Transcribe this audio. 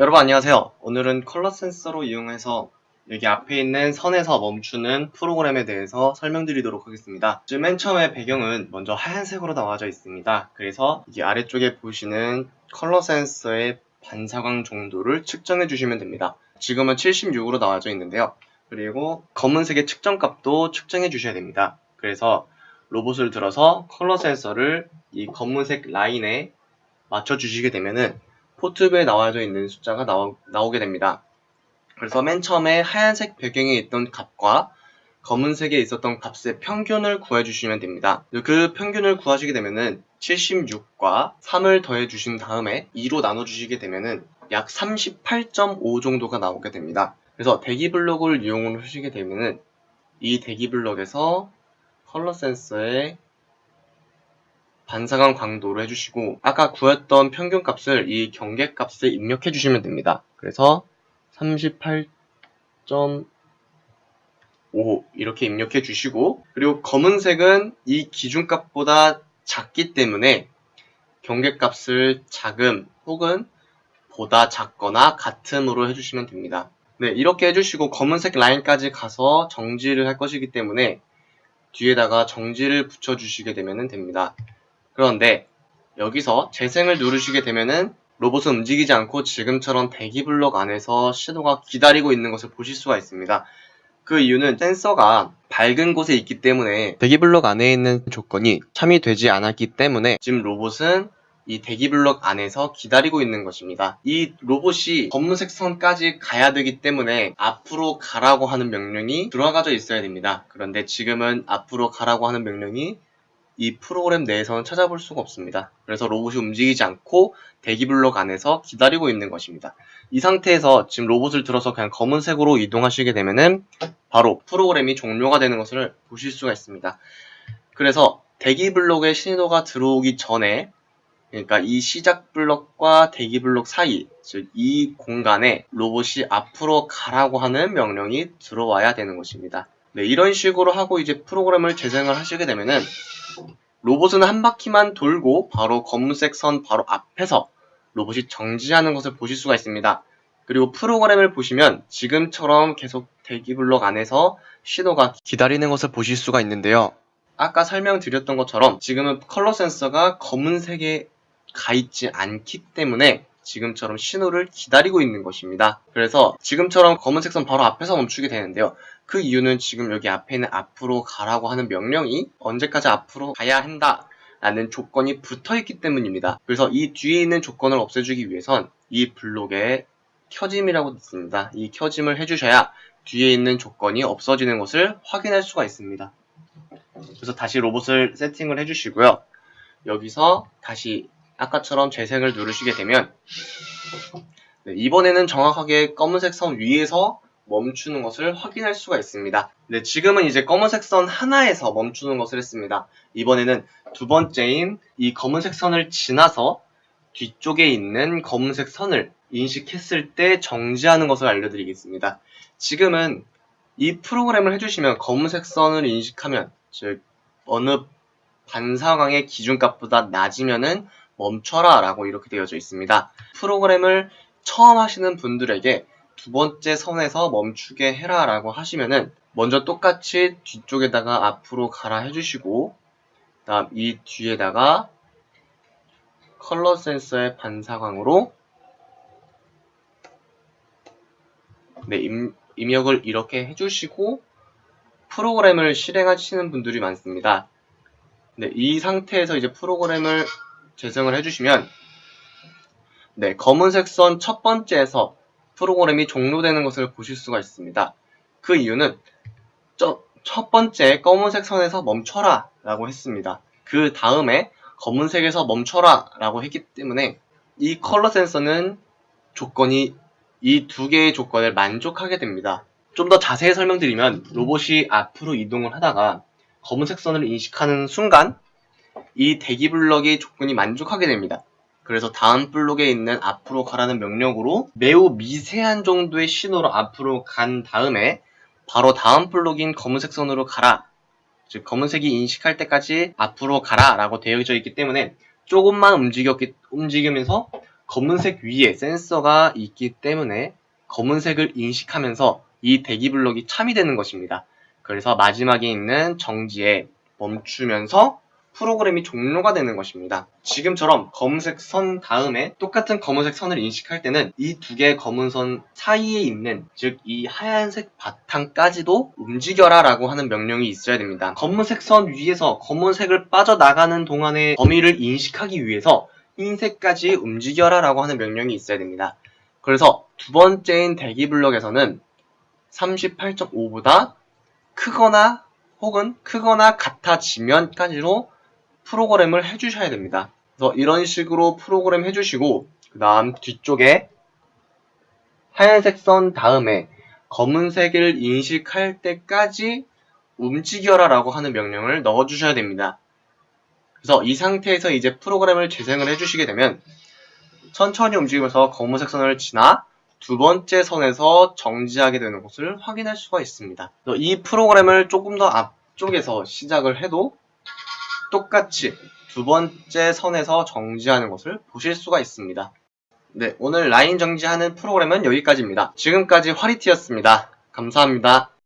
여러분 안녕하세요. 오늘은 컬러 센서로 이용해서 여기 앞에 있는 선에서 멈추는 프로그램에 대해서 설명드리도록 하겠습니다. 지금 맨 처음에 배경은 먼저 하얀색으로 나와져 있습니다. 그래서 이 아래쪽에 보시는 컬러 센서의 반사광 정도를 측정해 주시면 됩니다. 지금은 76으로 나와져 있는데요. 그리고 검은색의 측정값도 측정해 주셔야 됩니다. 그래서 로봇을 들어서 컬러 센서를 이 검은색 라인에 맞춰 주시게 되면은 포트부에 나와져 있는 숫자가 나오, 나오게 됩니다. 그래서 맨 처음에 하얀색 배경에 있던 값과 검은색에 있었던 값의 평균을 구해주시면 됩니다. 그 평균을 구하시게 되면은 76과 3을 더해 주신 다음에 2로 나눠주시게 되면은 약 38.5 정도가 나오게 됩니다. 그래서 대기 블록을 이용을 하시게 되면은 이 대기 블록에서 컬러 센서의 반사광 광도를 해주시고 아까 구했던 평균 값을 이 경계 값에 입력해 주시면 됩니다. 그래서 38.5 이렇게 입력해 주시고 그리고 검은색은 이 기준값보다 작기 때문에 경계 값을 작음 혹은 보다 작거나 같음으로 해주시면 됩니다. 네, 이렇게 해주시고 검은색 라인까지 가서 정지를 할 것이기 때문에 뒤에다가 정지를 붙여주시게 되면 됩니다. 그런데 여기서 재생을 누르시게 되면은 로봇은 움직이지 않고 지금처럼 대기 블록 안에서 신호가 기다리고 있는 것을 보실 수가 있습니다. 그 이유는 센서가 밝은 곳에 있기 때문에 대기 블록 안에 있는 조건이 참여되지 않았기 때문에 지금 로봇은 이 대기 블록 안에서 기다리고 있는 것입니다. 이 로봇이 검은색 선까지 가야 되기 때문에 앞으로 가라고 하는 명령이 들어가져 있어야 됩니다. 그런데 지금은 앞으로 가라고 하는 명령이 이 프로그램 내에서는 찾아볼 수가 없습니다. 그래서 로봇이 움직이지 않고 대기 블록 안에서 기다리고 있는 것입니다. 이 상태에서 지금 로봇을 들어서 그냥 검은색으로 이동하시게 되면은 바로 프로그램이 종료가 되는 것을 보실 수가 있습니다. 그래서 대기 블록에 신호가 들어오기 전에 그러니까 이 시작 블록과 대기 블록 사이, 즉 이 공간에 로봇이 앞으로 가라고 하는 명령이 들어와야 되는 것입니다. 네, 이런 식으로 하고 이제 프로그램을 재생을 하시게 되면은 로봇은 한 바퀴만 돌고 바로 검은색 선 바로 앞에서 로봇이 정지하는 것을 보실 수가 있습니다. 그리고 프로그램을 보시면 지금처럼 계속 대기 블록 안에서 신호가 기다리는 것을 보실 수가 있는데요. 아까 설명드렸던 것처럼 지금은 컬러 센서가 검은색에 가 있지 않기 때문에 지금처럼 신호를 기다리고 있는 것입니다. 그래서 지금처럼 검은색 선 바로 앞에서 멈추게 되는데요. 그 이유는 지금 여기 앞에 있는 앞으로 가라고 하는 명령이 언제까지 앞으로 가야 한다 라는 조건이 붙어 있기 때문입니다. 그래서 이 뒤에 있는 조건을 없애주기 위해선 이 블록에 켜짐이라고 있습니다. 이 켜짐을 해주셔야 뒤에 있는 조건이 없어지는 것을 확인할 수가 있습니다. 그래서 다시 로봇을 세팅을 해주시고요. 여기서 다시 아까처럼 재생을 누르시게 되면 네, 이번에는 정확하게 검은색 선 위에서 멈추는 것을 확인할 수가 있습니다. 네, 지금은 이제 검은색 선 하나에서 멈추는 것을 했습니다. 이번에는 두 번째인 이 검은색 선을 지나서 뒤쪽에 있는 검은색 선을 인식했을 때 정지하는 것을 알려드리겠습니다. 지금은 이 프로그램을 해주시면 검은색 선을 인식하면 즉 어느 반사광의 기준값보다 낮으면은 멈춰라 라고 이렇게 되어져 있습니다. 프로그램을 처음 하시는 분들에게 두 번째 선에서 멈추게 해라 라고 하시면은 먼저 똑같이 뒤쪽에다가 앞으로 가라 해주시고 다음 이 뒤에다가 컬러 센서의 반사광으로 네, 임, 입력을 이렇게 해주시고 프로그램을 실행하시는 분들이 많습니다. 네, 이 상태에서 이제 프로그램을 재생을 해주시면 네, 검은색 선 첫 번째에서 프로그램이 종료되는 것을 보실 수가 있습니다. 그 이유는 첫 번째 검은색 선에서 멈춰라 라고 했습니다. 그 다음에 검은색에서 멈춰라 라고 했기 때문에 이 컬러 센서는 조건이 이 두 개의 조건을 만족하게 됩니다. 좀 더 자세히 설명드리면 로봇이 앞으로 이동을 하다가 검은색 선을 인식하는 순간 이 대기 블럭의 조건이 만족하게 됩니다. 그래서 다음 블록에 있는 앞으로 가라는 명령으로 매우 미세한 정도의 신호로 앞으로 간 다음에 바로 다음 블록인 검은색 선으로 가라. 즉 검은색이 인식할 때까지 앞으로 가라 라고 되어져 있기 때문에 조금만 움직였기, 움직이면서 검은색 위에 센서가 있기 때문에 검은색을 인식하면서 이 대기 블록이 참이 되는 것입니다. 그래서 마지막에 있는 정지에 멈추면서 프로그램이 종료가 되는 것입니다. 지금처럼 검은색 선 다음에 똑같은 검은색 선을 인식할 때는 이 두 개의 검은 선 사이에 있는 즉 이 하얀색 바탕까지도 움직여라 라고 하는 명령이 있어야 됩니다. 검은색 선 위에서 검은색을 빠져나가는 동안의 범위를 인식하기 위해서 흰색까지 움직여라 라고 하는 명령이 있어야 됩니다. 그래서 두 번째인 대기 블록에서는 38.5보다 크거나 혹은 크거나 같아지면까지로 프로그램을 해주셔야 됩니다. 그래서 이런 식으로 프로그램 해주시고 그 다음 뒤쪽에 하얀색 선 다음에 검은색을 인식할 때까지 움직여라 라고 하는 명령을 넣어주셔야 됩니다. 그래서 이 상태에서 이제 프로그램을 재생을 해주시게 되면 천천히 움직이면서 검은색 선을 지나 두 번째 선에서 정지하게 되는 것을 확인할 수가 있습니다. 이 프로그램을 조금 더 앞쪽에서 시작을 해도 똑같이 두 번째 선에서 정지하는 것을 보실 수가 있습니다. 네, 오늘 라인 정지하는 프로그램은 여기까지입니다. 지금까지 화리티였습니다. 감사합니다.